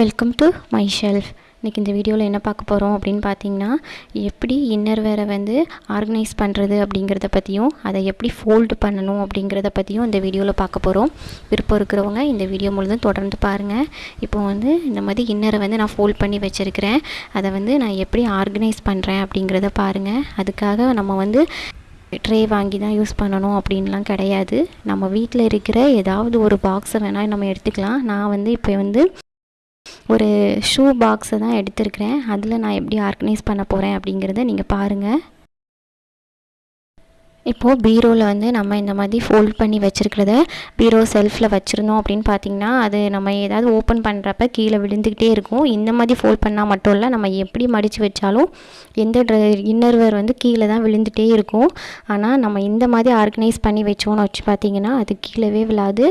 Welcome to my shelf இன்றைக்கி இந்த வீடியோவில் என்ன பார்க்க போகிறோம் அப்படின்னு பார்த்தீங்கன்னா எப்படி இன்னர் வேரை வந்து ஆர்கனைஸ் பண்ணுறது அப்படிங்கிறத பற்றியும் அதை எப்படி ஃபோல்டு பண்ணணும் அப்படிங்கிறத பற்றியும் இந்த வீடியோவில் பார்க்க போகிறோம் விருப்பம் இருக்கிறவங்க இந்த வீடியோ முழுதும் தொடர்ந்து பாருங்கள் இப்போ வந்து இந்த மாதிரி இன்னரை வந்து நான் ஃபோல்ட் பண்ணி வச்சுருக்கிறேன். அதை வந்து நான் எப்படி ஆர்கனைஸ் பண்ணுறேன் அப்படிங்கிறத பாருங்கள் அதுக்காக நம்ம வந்து ட்ரே வாங்கி தான் யூஸ் பண்ணணும் அப்படின்லாம் கிடையாது. நம்ம வீட்டில் இருக்கிற ஏதாவது ஒரு பாக்ஸை வேணால் நம்ம எடுத்துக்கலாம். நான் வந்து இப்போ வந்து ஒரு ஷூ பாக்ஸை தான் எடுத்திருக்கிறேன். அதில் நான் எப்படி ஆர்கனைஸ் பண்ண போகிறேன் அப்படிங்கிறத நீங்கள் பாருங்கள் இப்போது பீரோவில் வந்து நம்ம இந்த மாதிரி ஃபோல்ட் பண்ணி வச்சுருக்கிறத பீரோ செல்ஃபில் வச்சுருந்தோம் அப்படின்னு பார்த்தீங்கன்னா அது நம்ம ஏதாவது ஓப்பன் பண்ணுறப்ப கீழே விழுந்துக்கிட்டே இருக்கும். இந்த மாதிரி ஃபோல்ட் பண்ணால் மட்டும் இல்லை நம்ம எப்படி மடித்து வச்சாலும் எந்த ட்ரெ இன்னர்வேர் வந்து கீழே தான் விழுந்துகிட்டே இருக்கும். ஆனால் நம்ம இந்த மாதிரி ஆர்கனைஸ் பண்ணி வச்சோன்னு வச்சு பார்த்தீங்கன்னா அது கீழே விழாது.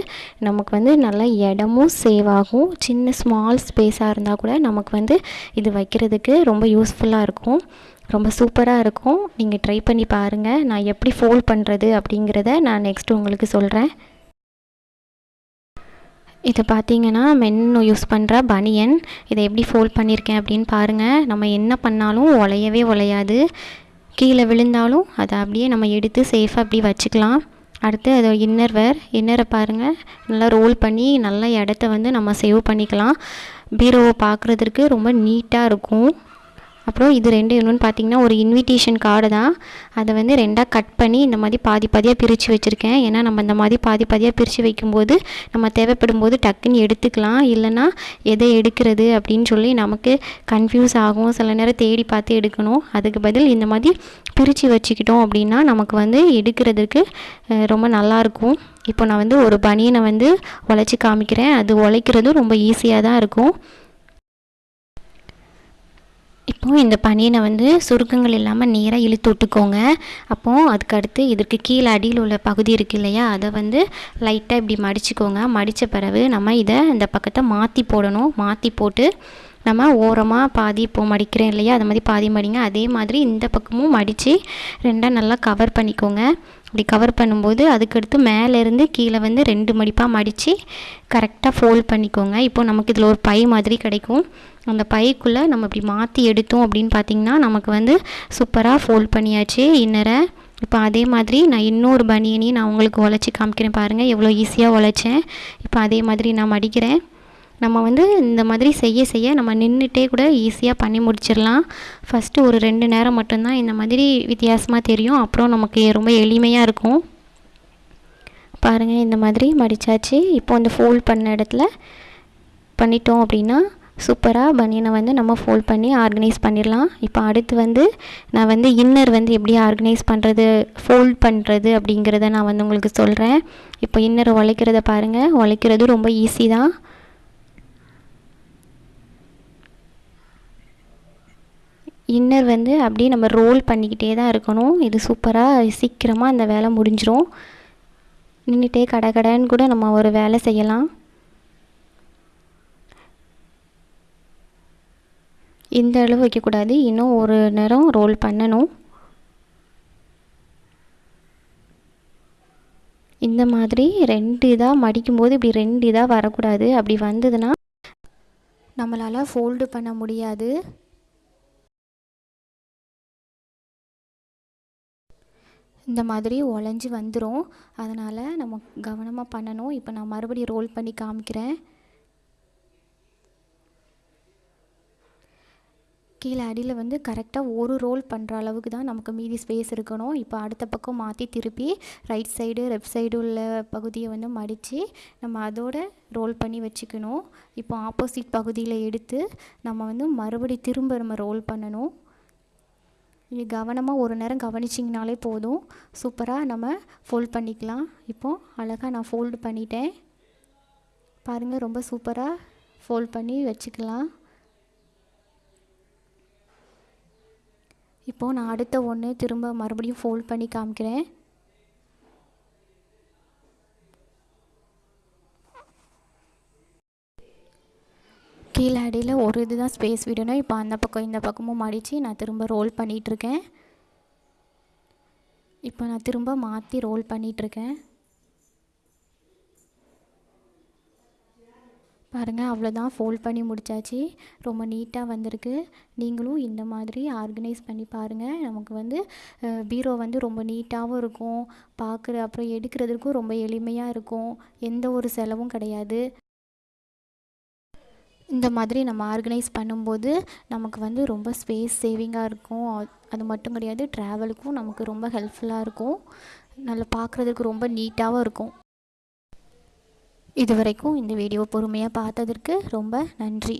நமக்கு வந்து நல்லா இடமும் சேவ் ஆகும். சின்ன ஸ்மால் ஸ்பேஸாக இருந்தால் கூட நமக்கு வந்து இது வைக்கிறதுக்கு ரொம்ப யூஸ்ஃபுல்லாக இருக்கும். ரொம்ப சூப்பராக இருக்கும். நீங்கள் ட்ரை பண்ணி பாருங்கள் நான் எப்படி ஃபோல்ட் பண்ணுறது அப்படிங்கிறத நான் நெக்ஸ்ட் உங்களுக்கு சொல்கிறேன் இது பார்த்தீங்கன்னா மென் யூஸ் பண்ணுற பனியன் இதை எப்படி ஃபோல்ட் பண்ணியிருக்கேன் அப்படின்னு பாருங்கள் நம்ம என்ன பண்ணாலும் உலையவே உலையாது கீழே விழுந்தாலும் அதை அப்படியே நம்ம எடுத்து சேஃபாக அப்படி வச்சுக்கலாம். அடுத்து அது இன்னர் வேர் இன்னரை பாருங்கள் நல்லா ரோல் பண்ணி நல்ல இடத்த வந்து நம்ம சேவ் பண்ணிக்கலாம். பீரோவை பார்க்குறதுக்கு ரொம்ப நீட்டாக இருக்கும். அப்புறம் இது ரெண்டு இன்னொன்று பார்த்தீங்கன்னா ஒரு இன்விடேஷன் கார்டு தான். அதை வந்து ரெண்டாக கட் பண்ணி இந்த மாதிரி பாதி பாதியாக பிரித்து வச்சுருக்கேன். ஏன்னா நம்ம இந்த மாதிரி பாதி பாதியாக பிரித்து வைக்கும்போது நம்ம தேவைப்படும் போது டக்குன்னு எடுத்துக்கலாம். இல்லைன்னா எதை எடுக்கிறது அப்படின்னு சொல்லி நமக்கு கன்ஃபியூஸ் ஆகும். சில நேரம் தேடி பார்த்து எடுக்கணும். அதுக்கு பதில் இந்த மாதிரி பிரித்து வச்சுக்கிட்டோம் அப்படின்னா நமக்கு வந்து எடுக்கிறதுக்கு ரொம்ப நல்லாயிருக்கும் இப்போ நான் வந்து ஒரு பனியனை வந்து உழைச்சி காமிக்கிறேன். அது உழைக்கிறதும் ரொம்ப ஈஸியாக தான் இருக்கும். இப்போது இந்த பனியனை வந்து சுருக்கங்கள் இல்லாமல் நேராக இழுத்து விட்டுக்கோங்க. அப்போது அதுக்கடுத்து இதற்கு கீழே அடியில் உள்ள பகுதி இருக்குது இல்லையா? அதை வந்து லைட்டாக இப்படி மடிச்சுக்கோங்க. மடித்த பிறகு நம்ம இதை இந்த பக்கத்தை மாற்றி போடணும். மாற்றி போட்டு நம்ம ஓரமாக பாதி இப்போது மடிக்கிறேன் இல்லையா? அது மாதிரி பாதி மடிங்க. அதே மாதிரி இந்த பக்கமும் மடித்து ரெண்டாக நல்லா கவர் பண்ணிக்கோங்க. அப்படி கவர் பண்ணும்போது அதுக்கடுத்து மேலேருந்து கீழே வந்து ரெண்டு மடிப்பாக மடித்து கரெக்டாக ஃபோல்ட் பண்ணிக்கோங்க. இப்போது நமக்கு இதில் ஒரு பை மாதிரி கிடைக்கும். அந்த பைக்குள்ளே நம்ம இப்படி மாற்றி எடுத்தோம் அப்படின்னு பார்த்திங்கன்னா நமக்கு வந்து சூப்பராக ஃபோல்ட் பண்ணியாச்சு. இன்னரை இப்போ அதே மாதிரி நான் இன்னொரு பனியனையும் நான் உங்களுக்கு உழைச்சி காமிக்கிறேன் பாருங்கள் எவ்வளோ ஈஸியாக உழைச்சேன். இப்போ அதே மாதிரி நான் மடிக்கிறேன். நம்ம வந்து இந்த மாதிரி செய்ய செய்ய நம்ம நின்றுட்டே கூட ஈஸியாக பண்ணி முடிச்சிடலாம். ஃபஸ்ட்டு ஒரு ரெண்டு நேரம் மட்டும்தான் இந்த மாதிரி வித்தியாசமாக தெரியும். அப்புறம் நமக்கு ரொம்ப எளிமையாக இருக்கும். பாருங்கள் இந்த மாதிரி மடித்தாச்சு இப்போ வந்து ஃபோல்ட் பண்ண இடத்துல பண்ணிட்டோம் அப்படின்னா சூப்பராக பனியனை வந்து நம்ம ஃபோல்ட் பண்ணி ஆர்கனைஸ் பண்ணிடலாம். இப்போ அடுத்து வந்து நான் வந்து இன்னர் வந்து எப்படி ஆர்கனைஸ் பண்ணுறது ஃபோல்ட் பண்ணுறது அப்படிங்கிறத நான் வந்து உங்களுக்கு சொல்கிறேன் இப்போ இன்னர் உழைக்கிறத பாருங்கள் உழைக்கிறது ரொம்ப ஈஸி தான். இன்னர் வந்து அப்படியே நம்ம ரோல் பண்ணிக்கிட்டே தான் இருக்கணும். இது சூப்பராக சீக்கிரமாக அந்த வேலை முடிஞ்சிடும் நின்றுட்டே கடை கடைன்னு கூட நம்ம ஒரு வேலை செய்யலாம். இந்த அளவு வைக்கக்கூடாது. இன்னும் ஒரு நேரம் ரோல் பண்ணணும். இந்த மாதிரி ரெண்டு இதாக மடிக்கும்போது இப்படி ரெண்டு இதாக வரக்கூடாது. அப்படி வந்ததுன்னா நம்மளால் ஃபோல்டு பண்ண முடியாது. இந்த மாதிரி உடஞ்சி வந்துடும் அதனால் நம்ம கவனமாக பண்ணணும். இப்போ நான் மறுபடியும் ரோல் பண்ணி காமிக்கிறேன். கீழே அடியில் வந்து கரெக்டாக ஒரு ரோல் பண்ணுற அளவுக்கு தான் நமக்கு மீதி ஸ்பேஸ் இருக்கணும். இப்போ அடுத்த பக்கம் மாற்றி திருப்பி ரைட் சைடு லெஃப்ட் சைடு உள்ள பகுதியை வந்து மடித்து நம்ம அதோட ரோல் பண்ணி வச்சுக்கணும். இப்போ ஆப்போசிட் பகுதியில் எடுத்து நம்ம வந்து மறுபடி திரும்ப நம்ம ரோல் பண்ணணும். நீங்கள் கவனமாக ஒரு நேரம் கவனிச்சிங்கனாலே போதும். சூப்பராக நம்ம ஃபோல்ட் பண்ணிக்கலாம். இப்போது அழகாக நான் ஃபோல்டு பண்ணிட்டேன். பாருங்கள் ரொம்ப சூப்பராக ஃபோல்ட் பண்ணி வச்சுக்கலாம். இப்போது நான் அடுத்த ஒன்று திரும்ப மறுபடியும் ஃபோல்ட் பண்ணி காமிக்கிறேன். கீழே அடியில் ஒரு இது தான் ஸ்பேஸ் விடணும். இப்போ அந்த பக்கம் இந்த பக்கமும் மடித்து நான் திரும்ப ரோல் பண்ணிகிட்ருக்கேன் இப்போ நான் திரும்ப மாற்றி ரோல் பண்ணிகிட்ருக்கேன் பாருங்கள் அவ்வளோதான் ஃபோல்ட் பண்ணி முடித்தாச்சு ரொம்ப நீட்டாக வந்திருக்கு. நீங்களும் இந்த மாதிரி ஆர்கனைஸ் பண்ணி பாருங்கள் நமக்கு வந்து பீரோ வந்து ரொம்ப நீட்டாகவும் இருக்கும். பார்க்குற அப்புறம் எடுக்கிறதுக்கும் ரொம்ப எளிமையாக இருக்கும். எந்த ஒரு செலவும் கிடையாது. இந்த மாதிரி நம்ம ஆர்கனைஸ் பண்ணும்போது நமக்கு வந்து ரொம்ப ஸ்பேஸ் சேவிங்காக இருக்கும். அது மட்டும் கிடையாது ட்ராவலுக்கும் நமக்கு ரொம்ப ஹெல்ப்ஃபுல்லாக இருக்கும். நல்லா பார்க்குறதுக்கு ரொம்ப நீட்டாகவும் இருக்கும். இது வரைக்கும் இந்த வீடியோ பொறுமையாக பார்த்ததற்கு ரொம்ப நன்றி.